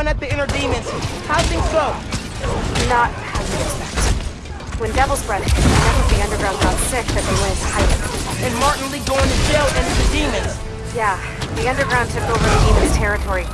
run at the inner demons. How things go? Not how you expect. When Devil's Breath hit, enough the underground got sick that they went into hiding. And Martin Li going to jail and the demons. Yeah, the underground took over the demon's territory,